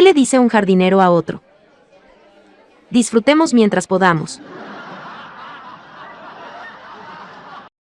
¿Qué le dice un jardinero a otro? Disfrutemos mientras podamos.